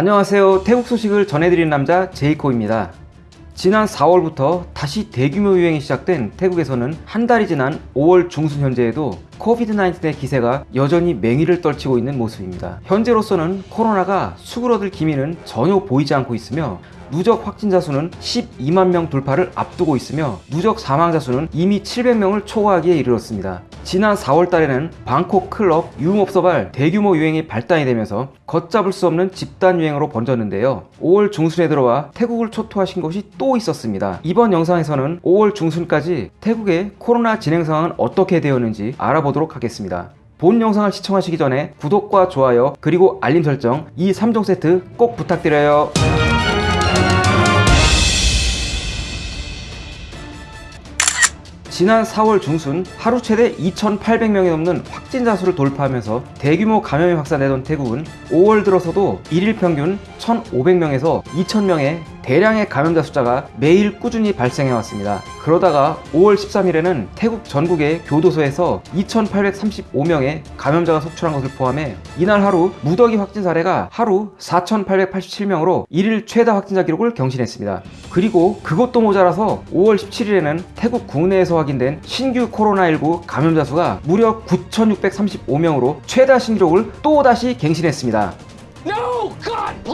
안녕하세요. 태국 소식을 전해드리는 남자 제이코입니다. 지난 4월부터 다시 대규모 유행이 시작된 태국에서는 한 달이 지난 5월 중순 현재에도 코비드-19의 기세가 여전히 맹위를 떨치고 있는 모습입니다 현재로서는 코로나가 수그러들 기미는 전혀 보이지 않고 있으며 누적 확진자 수는 12만 명 돌파를 앞두고 있으며 누적 사망자 수는 이미 700명을 초과하기에 이르렀습니다. 지난 4월 달에는 방콕 클럽 유흥업소발 대규모 유행이 발단이 되면서 걷잡을 수 없는 집단 유행으로 번졌는데요. 5월 중순에 들어와 태국을 초토화신 것이 또 있었습니다. 이번 영상에서는 5월 중순까지 태국의 코로나 진행 상황은 어떻게 되었는지 알아보도록 하겠습니다. 본 영상을 시청하시기 전에 구독과 좋아요 그리고 알림 설정 이 3종 세트 꼭 부탁드려요. 지난 4월 중순 하루 최대 2,800명이 넘는 확진자 수를 돌파하면서 대규모 감염이 확산되던 태국은 5월 들어서도 1일 평균 1,500명에서 2,000명의 대량의 감염자 숫자가 매일 꾸준히 발생해 왔습니다. 그러다가 5월 13일에는 태국 전국의 교도소에서 2,835명의 감염자가 속출한 것을 포함해 이날 하루 무더기 확진 사례가 하루 4,887명으로 1일 최다 확진자 기록을 경신했습니다. 그리고 그것도 모자라서 5월 17일에는 태국 국내에서 확인된 신규 코로나19 감염자 수가 무려 9,635명으로 최다 신기록을 또다시 갱신했습니다.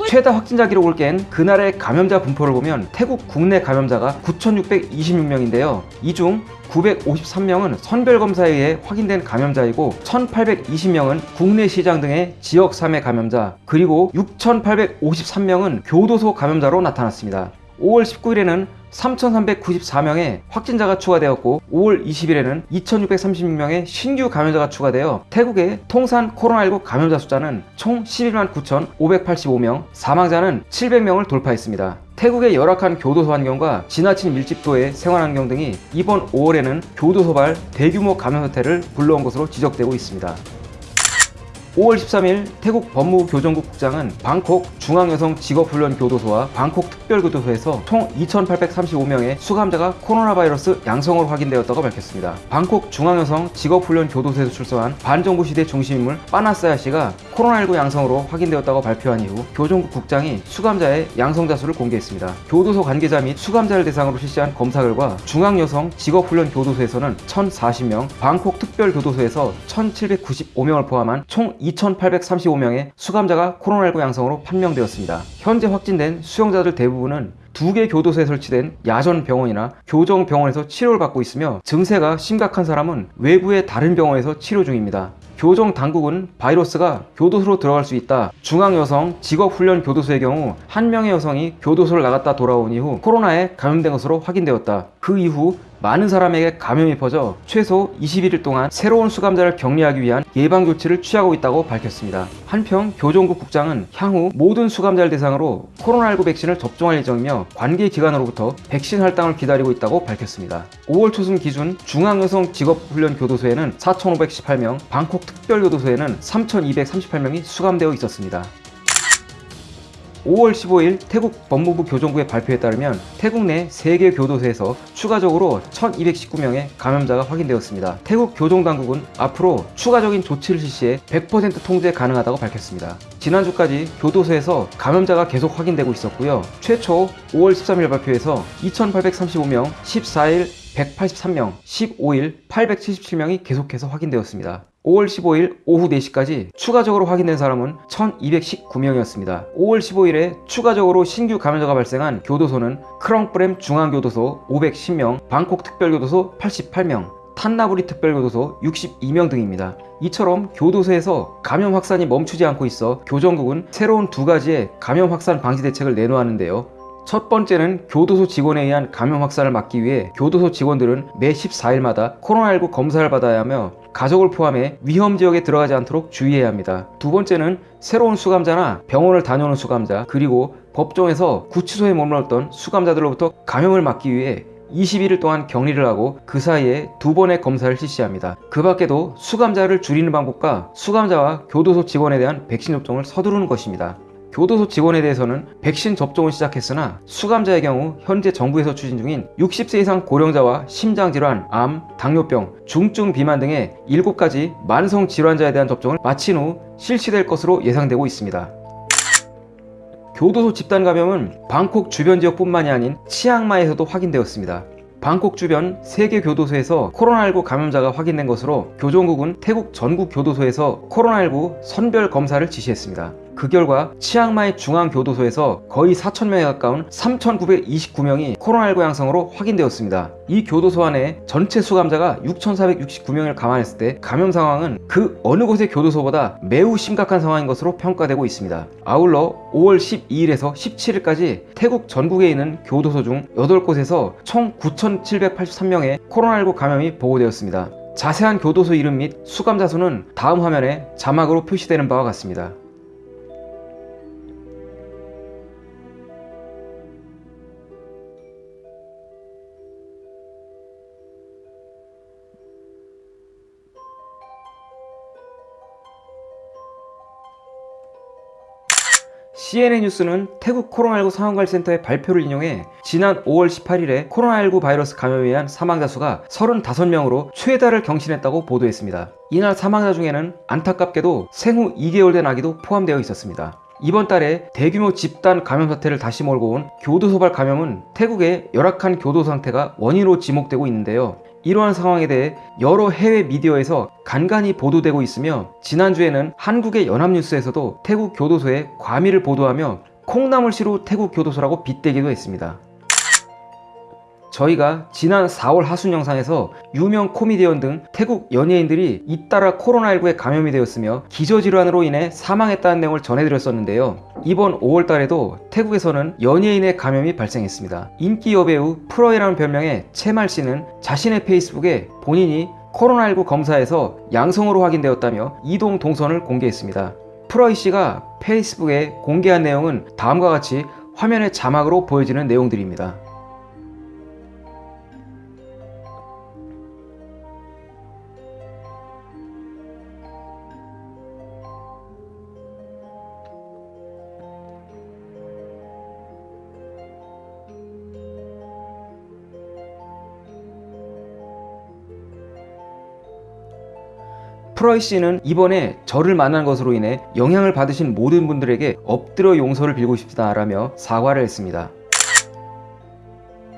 최다 확진자 기록을 깬 그날의 감염자 분포를 보면 태국 국내 감염자가 9,626명인데요. 이 중 953명은 선별검사에 의해 확인된 감염자이고 1,820명은 국내 시장 등의 지역 3회 감염자 그리고 6,853명은 교도소 감염자로 나타났습니다. 5월 19일에는 3,394명의 확진자가 추가되었고 5월 20일에는 2,636명의 신규 감염자가 추가되어 태국의 통산 코로나19 감염자 숫자는 총 11만 9,585명, 사망자는 700명을 돌파했습니다. 태국의 열악한 교도소 환경과 지나친 밀집도의 생활 환경 등이 이번 5월에는 교도소발 대규모 감염 사태를 불러온 것으로 지적되고 있습니다. 5월 13일 태국 법무부 교정국 국장은 방콕 중앙여성 직업훈련교도소와 방콕 특별교도소에서 총 2,835명의 수감자가 코로나 바이러스 양성으로 확인되었다고 밝혔습니다. 방콕 중앙여성 직업훈련교도소에서 출소한 반정부 시대 중심인물 빠나사야 씨가 코로나19 양성으로 확인되었다고 발표한 이후 교정국 국장이 수감자의 양성자 수를 공개했습니다. 교도소 관계자 및 수감자를 대상으로 실시한 검사 결과 중앙여성 직업훈련교도소에서는 1,040명, 방콕 특별교도소에서 1,795명을 포함한 총 2,835명의 수감자가 코로나19 양성으로 판명되었습니다. 현재 확진된 수용자들 대부분은 두 개 교도소에 설치된 야전 병원이나 교정 병원에서 치료를 받고 있으며 증세가 심각한 사람은 외부의 다른 병원에서 치료 중입니다. 교정 당국은 바이러스가 교도소로 들어갈 수 있다. 중앙여성 직업훈련 교도소의 경우 한 명의 여성이 교도소를 나갔다 돌아온 이후 코로나에 감염된 것으로 확인되었다. 그 이후 많은 사람에게 감염이 퍼져 최소 21일 동안 새로운 수감자를 격리하기 위한 예방조치를 취하고 있다고 밝혔습니다. 한편 교정국 국장은 향후 모든 수감자를 대상으로 코로나19 백신을 접종할 예정이며 관계기관으로부터 백신 할당을 기다리고 있다고 밝혔습니다. 5월 초순 기준 중앙여성 직업훈련 교도소에는 4,518명, 방콕 특별교도소에는 3,238명이 수감되어 있었습니다. 5월 15일 태국 법무부 교정부의 발표에 따르면 태국 내 3개 교도소에서 추가적으로 1219명의 감염자가 확인되었습니다. 태국 교정당국은 앞으로 추가적인 조치를 실시해 100% 통제 가능하다고 밝혔습니다. 지난주까지 교도소에서 감염자가 계속 확인되고 있었고요. 최초 5월 13일 발표에서 2835명, 14일 183명, 15일 877명이 계속해서 확인되었습니다. 5월 15일 오후 4시까지 추가적으로 확인된 사람은 1219명이었습니다. 5월 15일에 추가적으로 신규 감염자가 발생한 교도소는 크렁프렘 중앙교도소 510명, 방콕 특별교도소 88명, 탄나부리 특별교도소 62명 등입니다. 이처럼 교도소에서 감염 확산이 멈추지 않고 있어 교정국은 새로운 두 가지의 감염 확산 방지 대책을 내놓았는데요. 첫 번째는 교도소 직원에 의한 감염 확산을 막기 위해 교도소 직원들은 매 14일마다 코로나19 검사를 받아야 하며 가족을 포함해 위험 지역에 들어가지 않도록 주의해야 합니다. 두 번째는 새로운 수감자나 병원을 다녀오는 수감자 그리고 법정에서 구치소에 머물렀던 수감자들로부터 감염을 막기 위해 21일 동안 격리를 하고 그 사이에 두 번의 검사를 실시합니다. 그 밖에도 수감자를 줄이는 방법과 수감자와 교도소 직원에 대한 백신 접종을 서두르는 것입니다. 교도소 직원에 대해서는 백신 접종을 시작했으나 수감자의 경우 현재 정부에서 추진 중인 60세 이상 고령자와 심장질환, 암, 당뇨병, 중증 비만 등의 7가지 만성 질환자에 대한 접종을 마친 후 실시될 것으로 예상되고 있습니다. 교도소 집단 감염은 방콕 주변 지역뿐만이 아닌 치앙마이에서도 확인되었습니다. 방콕 주변 3개 교도소에서 코로나19 감염자가 확인된 것으로 교정국은 태국 전국 교도소에서 코로나19 선별 검사를 지시했습니다. 그 결과 치앙마이 중앙교도소에서 거의 4,000명에 가까운 3,929명이 코로나19 양성으로 확인되었습니다. 이 교도소 안에 전체 수감자가 6,469명을 감안했을 때 감염 상황은 그 어느 곳의 교도소보다 매우 심각한 상황인 것으로 평가되고 있습니다. 아울러 5월 12일에서 17일까지 태국 전국에 있는 교도소 중 8곳에서 총 9,783명의 코로나19 감염이 보고되었습니다. 자세한 교도소 이름 및 수감자 수는 다음 화면에 자막으로 표시되는 바와 같습니다. CNN 뉴스는 태국 코로나19 상황관리센터의 발표를 인용해 지난 5월 18일에 코로나19 바이러스 감염에 의한 사망자 수가 35명으로 최다를 경신했다고 보도했습니다. 이날 사망자 중에는 안타깝게도 생후 2개월 된 아기도 포함되어 있었습니다. 이번 달에 대규모 집단 감염 사태를 다시 몰고 온 교도소발 감염은 태국의 열악한 교도 상태가 원인으로 지목되고 있는데요. 이러한 상황에 대해 여러 해외 미디어에서 간간히 보도되고 있으며 지난주에는 한국의 연합뉴스에서도 태국 교도소의 과밀을 보도하며 콩나물시로 태국 교도소라고 빗대기도 했습니다. 저희가 지난 4월 하순 영상에서 유명 코미디언 등 태국 연예인들이 잇따라 코로나19에 감염이 되었으며 기저질환으로 인해 사망했다는 내용을 전해드렸었는데요. 이번 5월 달에도 태국에서는 연예인의 감염이 발생했습니다. 인기 여배우 프로이라는 별명의 채말 씨는 자신의 페이스북에 본인이 코로나19 검사에서 양성으로 확인되었다며 이동 동선을 공개했습니다. 프로이 씨가 페이스북에 공개한 내용은 다음과 같이 화면의 자막으로 보여지는 내용들입니다. 프로이 씨는 이번에 저를 만난 것으로 인해 영향을 받으신 모든 분들에게 엎드려 용서를 빌고 싶다라며 사과를 했습니다.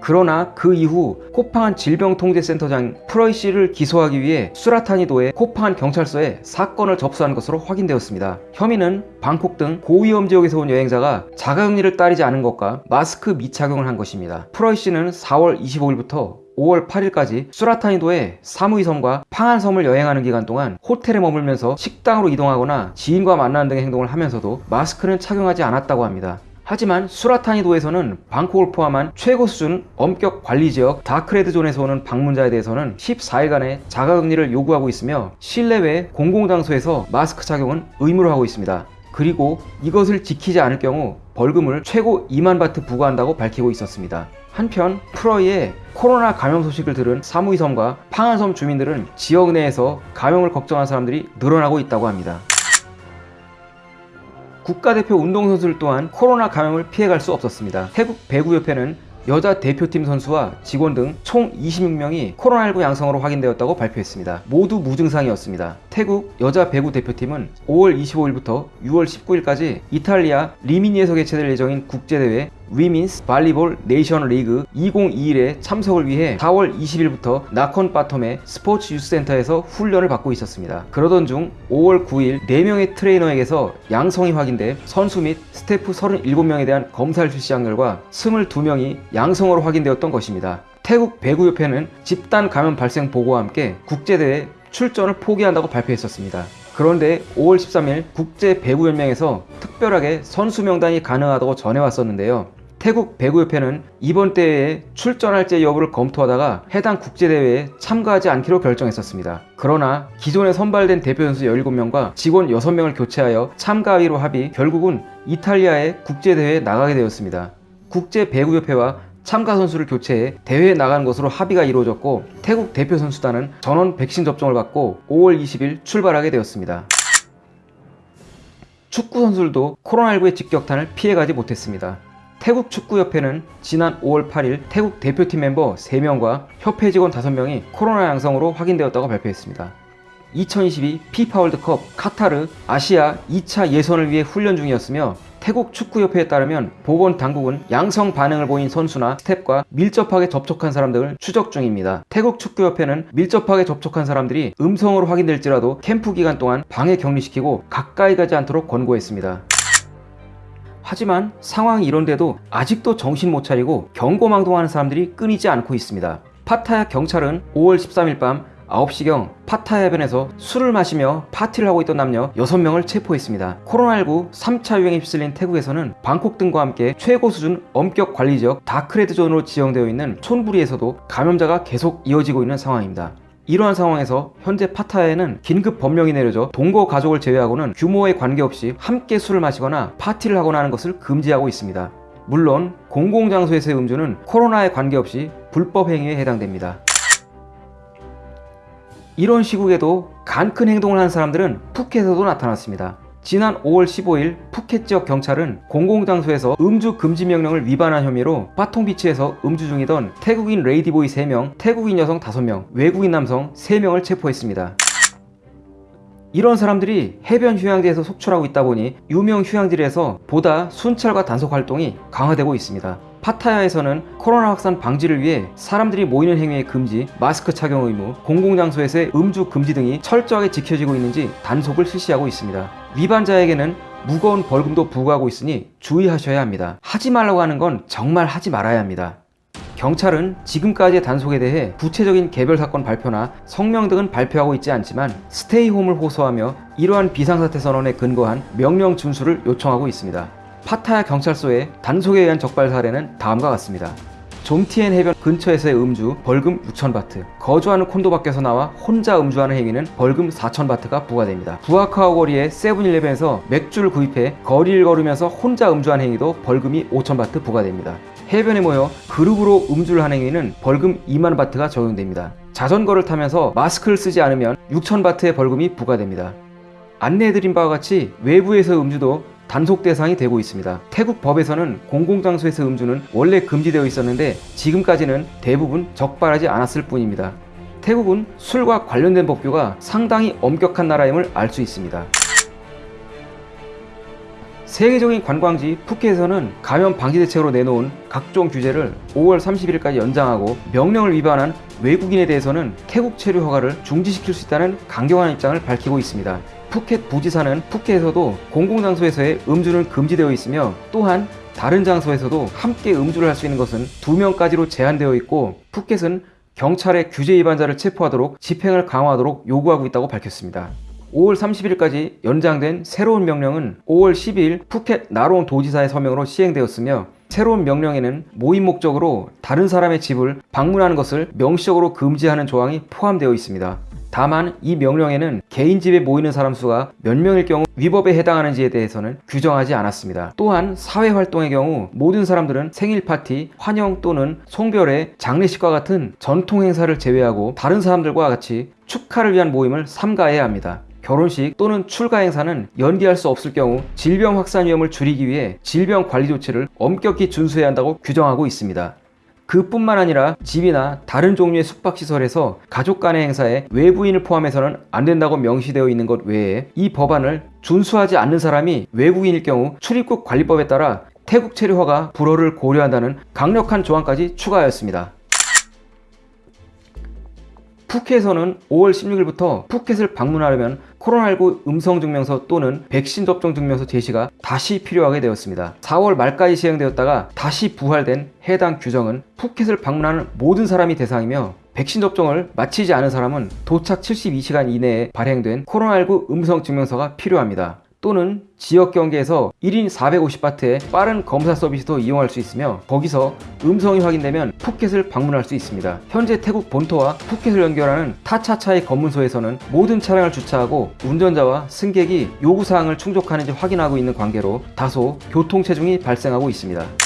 그러나 그 이후 코팡한 질병통제센터장 프로이 씨를 기소하기 위해 수라타니도의 코팡한 경찰서에 사건을 접수한 것으로 확인되었습니다. 혐의는 방콕 등 고위험 지역에서 온 여행자가 자가격리를 따르지 않은 것과 마스크 미착용을 한 것입니다. 프로이 씨는 4월 25일부터 5월 8일까지 수라타니도의 사무이섬과 팡안섬을 여행하는 기간 동안 호텔에 머물면서 식당으로 이동하거나 지인과 만나는 등의 행동을 하면서도 마스크는 착용하지 않았다고 합니다. 하지만 수라타니도에서는 방콕을 포함한 최고 수준 엄격 관리 지역 다크레드 존에서 오는 방문자에 대해서는 14일간의 자가격리를 요구하고 있으며 실내외 공공장소에서 마스크 착용은 의무로 하고 있습니다. 그리고 이것을 지키지 않을 경우 벌금을 최고 2만 바트 부과한다고 밝히고 있었습니다. 한편 프로이의 코로나 감염 소식을 들은 사무이섬과 팡안섬 주민들은 지역 내에서 감염을 걱정한 사람들이 늘어나고 있다고 합니다. 국가대표 운동선수들 또한 코로나 감염을 피해갈 수 없었습니다. 태국 배구협회는 여자 대표팀 선수와 직원 등 총 26명이 코로나19 양성으로 확인되었다고 발표했습니다. 모두 무증상이었습니다. 태국 여자 배구 대표팀은 5월 25일부터 6월 19일까지 이탈리아 리미니에서 개최될 예정인 국제대회 Women's Volleyball Nations League 2021에 참석을 위해 4월 20일부터 나콘 빠톰의 스포츠 youth센터에서 훈련을 받고 있었습니다. 그러던 중 5월 9일 4명의 트레이너에게서 양성이 확인돼 선수 및 스태프 37명에 대한 검사를 실시한 결과 22명이 양성으로 확인되었던 것입니다. 태국 배구협회는 집단 감염 발생 보고와 함께 국제대회 출전을 포기한다고 발표했었습니다. 그런데 5월 13일 국제배구연맹에서 특별하게 선수 명단이 가능하다고 전해왔었는데요. 태국 배구협회는 이번 대회에 출전할지 여부를 검토하다가 해당 국제대회에 참가하지 않기로 결정했었습니다. 그러나 기존에 선발된 대표 선수 17명과 직원 6명을 교체하여 참가하기로 합의 결국은 이탈리아의 국제대회에 나가게 되었습니다. 국제배구협회와 참가 선수를 교체해 대회에 나가는 것으로 합의가 이루어졌고 태국 대표 선수단은 전원 백신 접종을 받고 5월 20일 출발하게 되었습니다. 축구 선수들도 코로나19의 직격탄을 피해가지 못했습니다. 태국 축구협회는 지난 5월 8일 태국 대표팀 멤버 3명과 협회 직원 5명이 코로나 양성으로 확인되었다고 발표했습니다. 2022 피파 월드컵 카타르 아시아 2차 예선을 위해 훈련 중이었으며 태국 축구협회에 따르면 보건 당국은 양성 반응을 보인 선수나 스텝과 밀접하게 접촉한 사람들을 추적 중입니다. 태국 축구협회는 밀접하게 접촉한 사람들이 음성으로 확인될지라도 캠프 기간 동안 방에 격리시키고 가까이 가지 않도록 권고했습니다. 하지만 상황이 이런데도 아직도 정신 못 차리고 경거망동하는 사람들이 끊이지 않고 있습니다. 파타야 경찰은 5월 13일 밤 9시경 파타야 해변에서 술을 마시며 파티를 하고 있던 남녀 6명을 체포했습니다. 코로나19 3차 유행에 휩쓸린 태국에서는 방콕 등과 함께 최고 수준 엄격 관리 지역 dark red zone으로 지정되어 있는 촌부리에서도 감염자가 계속 이어지고 있는 상황입니다. 이러한 상황에서 현재 파타야에는 긴급 법령이 내려져 동거 가족을 제외하고는 규모에 관계없이 함께 술을 마시거나 파티를 하거나 하는 것을 금지하고 있습니다. 물론 공공장소에서의 음주는 코로나에 관계없이 불법 행위에 해당됩니다. 이런 시국에도 간큰 행동을 하는 사람들은 푸켓에도 나타났습니다. 지난 5월 15일 푸켓 지역 경찰은 공공장소에서 음주 금지 명령을 위반한 혐의로 파통 비치에서 음주 중이던 태국인 레이디보이 3명, 태국인 여성 5명, 외국인 남성 3명을 체포했습니다. 이런 사람들이 해변 휴양지에서 속출하고 있다 보니 유명 휴양지에서 보다 순찰과 단속 활동이 강화되고 있습니다. 파타야에서는 코로나 확산 방지를 위해 사람들이 모이는 행위의 금지, 마스크 착용 의무, 공공장소에서의 음주 금지 등이 철저하게 지켜지고 있는지 단속을 실시하고 있습니다. 위반자에게는 무거운 벌금도 부과하고 있으니 주의하셔야 합니다. 하지 말라고 하는 건 정말 하지 말아야 합니다. 경찰은 지금까지의 단속에 대해 구체적인 개별 사건 발표나 성명 등은 발표하고 있지 않지만 스테이홈을 호소하며 이러한 비상사태 선언에 근거한 명령 준수를 요청하고 있습니다. 파타야 경찰서의 단속에 의한 적발 사례는 다음과 같습니다. 좀티엔 해변 근처에서의 음주 벌금 6,000바트 거주하는 콘도 밖에서 나와 혼자 음주하는 행위는 벌금 4,000바트가 부과됩니다. 부아카오 거리의 세븐일레븐에서 맥주를 구입해 거리를 걸으면서 혼자 음주한 행위도 벌금이 5,000바트 부과됩니다. 해변에 모여 그룹으로 음주를 한 행위는 벌금 2만 바트가 적용됩니다. 자전거를 타면서 마스크를 쓰지 않으면 6천 바트의 벌금이 부과됩니다. 안내해드린 바와 같이 외부에서 음주도 단속 대상이 되고 있습니다. 태국 법에서는 공공장소에서 음주는 원래 금지되어 있었는데 지금까지는 대부분 적발하지 않았을 뿐입니다. 태국은 술과 관련된 법규가 상당히 엄격한 나라임을 알 수 있습니다. 세계적인 관광지 푸켓에서는 감염 방지 대책으로 내놓은 각종 규제를 5월 30일까지 연장하고 명령을 위반한 외국인에 대해서는 태국 체류 허가를 중지시킬 수 있다는 강경한 입장을 밝히고 있습니다. 푸켓 부지사는 푸켓에서도 공공장소에서의 음주는 금지되어 있으며 또한 다른 장소에서도 함께 음주를 할 수 있는 것은 2명까지로 제한되어 있고 푸켓은 경찰의 규제 위반자를 체포하도록 집행을 강화하도록 요구하고 있다고 밝혔습니다. 5월 30일까지 연장된 새로운 명령은 5월 12일 푸켓 나로온 도지사의 서명으로 시행되었으며 새로운 명령에는 모임 목적으로 다른 사람의 집을 방문하는 것을 명시적으로 금지하는 조항이 포함되어 있습니다. 다만 이 명령에는 개인 집에 모이는 사람 수가 몇 명일 경우 위법에 해당하는지에 대해서는 규정하지 않았습니다. 또한 사회 활동의 경우 모든 사람들은 생일 파티, 환영 또는 송별회, 장례식과 같은 전통 행사를 제외하고 다른 사람들과 같이 축하를 위한 모임을 삼가해야 합니다. 결혼식 또는 출가 행사는 연기할 수 없을 경우 질병 확산 위험을 줄이기 위해 질병 관리 조치를 엄격히 준수해야 한다고 규정하고 있습니다. 그뿐만 아니라 집이나 다른 종류의 숙박시설에서 가족 간의 행사에 외부인을 포함해서는 안 된다고 명시되어 있는 것 외에 이 법안을 준수하지 않는 사람이 외국인일 경우 출입국 관리법에 따라 태국 체류허가 불허를 고려한다는 강력한 조항까지 추가하였습니다. 푸켓에서는 5월 16일부터 푸켓을 방문하려면 코로나19 음성증명서 또는 백신 접종 증명서 제시가 다시 필요하게 되었습니다. 4월 말까지 시행되었다가 다시 부활된 해당 규정은 푸켓을 방문하는 모든 사람이 대상이며 백신 접종을 마치지 않은 사람은 도착 72시간 이내에 발행된 코로나19 음성 증명서가 필요합니다. 또는 지역 경계에서 1인 450바트의 빠른 검사 서비스도 이용할 수 있으며 거기서 음성이 확인되면 푸켓을 방문할 수 있습니다. 현재 태국 본토와 푸켓을 연결하는 타차차의 검문소에서는 모든 차량을 주차하고 운전자와 승객이 요구사항을 충족하는지 확인하고 있는 관계로 다소 교통체중이 발생하고 있습니다.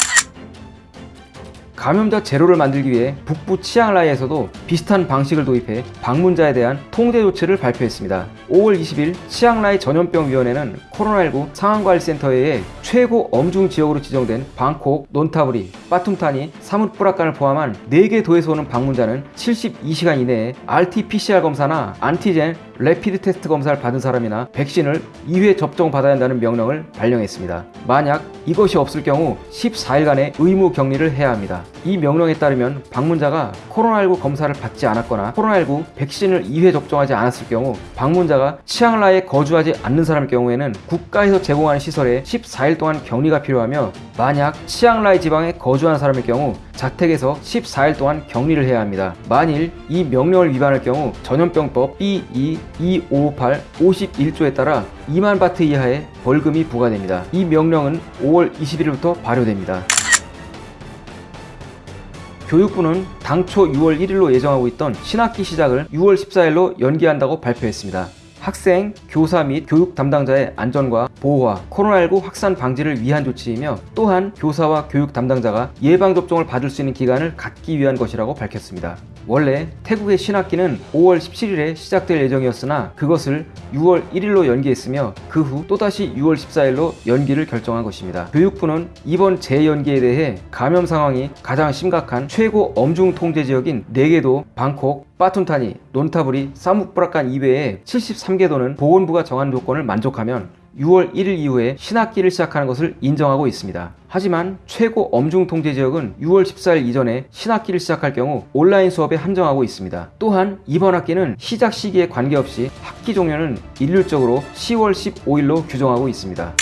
감염자 제로를 만들기 위해 북부 치앙라이에서도 비슷한 방식을 도입해 방문자에 대한 통제 조치를 발표했습니다. 5월 20일 치앙라이 전염병위원회는 코로나19 상황관리센터에 최고 엄중 지역으로 지정된 방콕, 논타브리, 빠툼타니, 사뭇브라칸을 포함한 4개 도에서 오는 방문자는 72시간 이내에 RT-PCR 검사나 안티젠 rapid test 검사를 받은 사람이나 백신을 2회 접종받아야 한다는 명령을 발령했습니다. 만약 이것이 없을 경우 14일간의 의무 격리를 해야 합니다. 이 명령에 따르면 방문자가 코로나19 검사를 받지 않았거나 코로나19 백신을 2회 접종하지 않았을 경우 방문자가 치앙라이에 거주하지 않는 사람일 경우에는 국가에서 제공하는 시설에 14일 동안 격리가 필요하며 만약 치앙라이 지방에 거주하는 사람일 경우 자택에서 14일 동안 격리를 해야 합니다. 만일 이 명령을 위반할 경우 전염병법 B.E. 2558 51조에 따라 2만 바트 이하의 벌금이 부과됩니다. 이 명령은 5월 21일부터 발효됩니다. 교육부는 당초 6월 1일로 예정하고 있던 신학기 시작을 6월 14일로 연기한다고 발표했습니다. 학생, 교사 및 교육 담당자의 안전과 보호와 코로나19 확산 방지를 위한 조치이며 또한 교사와 교육 담당자가 예방접종을 받을 수 있는 기간을 갖기 위한 것이라고 밝혔습니다. 원래 태국의 신학기는 5월 17일에 시작될 예정이었으나 그것을 6월 1일로 연기했으며 그 후 또다시 6월 14일로 연기를 결정한 것입니다. 교육부는 이번 재연기에 대해 감염 상황이 가장 심각한 최고 엄중 통제 지역인 4개도 방콕, 빠툰타니, 논타브리, 사묵브라칸 이외에 73개 도는 보건부가 정한 조건을 만족하면 6월 1일 이후에 신학기를 시작하는 것을 인정하고 있습니다. 하지만 최고 엄중 통제 지역은 6월 14일 이전에 신학기를 시작할 경우 온라인 수업에 한정하고 있습니다. 또한 이번 학기는 시작 시기에 관계없이 학기 종료는 일률적으로 10월 15일로 규정하고 있습니다.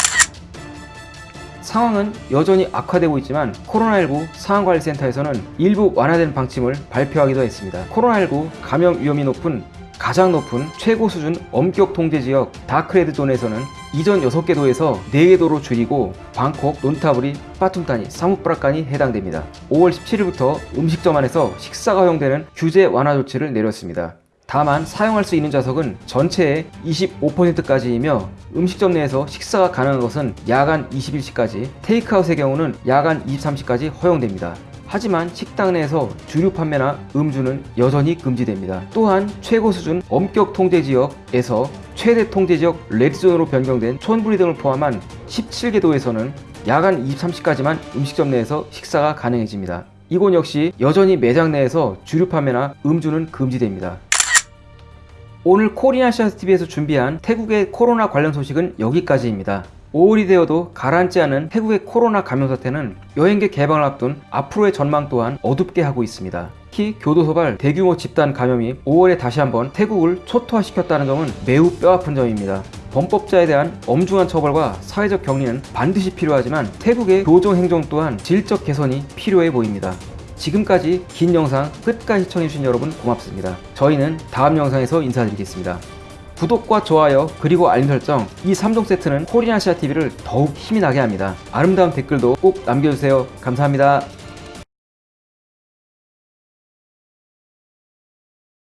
상황은 여전히 악화되고 있지만 코로나19 상황관리센터에서는 일부 완화된 방침을 발표하기도 했습니다. 코로나19 감염 위험이 높은 가장 높은 최고 수준 엄격 통제 지역 dark red zone에서는 이전 6개 도에서 4개 도로 줄이고 방콕, 논타부리, 빠툼타니, 사뭇쁘라칸이 해당됩니다. 5월 17일부터 음식점 안에서 식사가 허용되는 규제 완화 조치를 내렸습니다. 다만 사용할 수 있는 좌석은 전체의 25%까지이며 음식점 내에서 식사가 가능한 것은 야간 21시까지, 테이크아웃의 경우는 야간 23시까지 허용됩니다. 하지만 식당 내에서 주류 판매나 음주는 여전히 금지됩니다. 또한 최고 수준 엄격 통제 지역에서 최대 통제 지역 red zone으로 변경된 촌부리 등을 포함한 17개 도에서는 야간 23시까지만 음식점 내에서 식사가 가능해집니다. 이곳 역시 여전히 매장 내에서 주류 판매나 음주는 금지됩니다. 오늘 코리아시아TV에서 준비한 태국의 코로나 관련 소식은 여기까지입니다. 5월이 되어도 가라앉지 않은 태국의 코로나 감염 사태는 여행객 개방을 앞둔 앞으로의 전망 또한 어둡게 하고 있습니다. 특히 교도소발 대규모 집단 감염이 5월에 다시 한번 태국을 초토화시켰다는 점은 매우 뼈아픈 점입니다. 범법자에 대한 엄중한 처벌과 사회적 격리는 반드시 필요하지만 태국의 교정 행정 또한 질적 개선이 필요해 보입니다. 지금까지 긴 영상 끝까지 시청해주신 여러분 고맙습니다. 저희는 다음 영상에서 인사드리겠습니다. 구독과 좋아요 그리고 알림 설정 이 3종 세트는 코리아시아 TV를 더욱 힘이 나게 합니다. 아름다운 댓글도 꼭 남겨주세요. 감사합니다.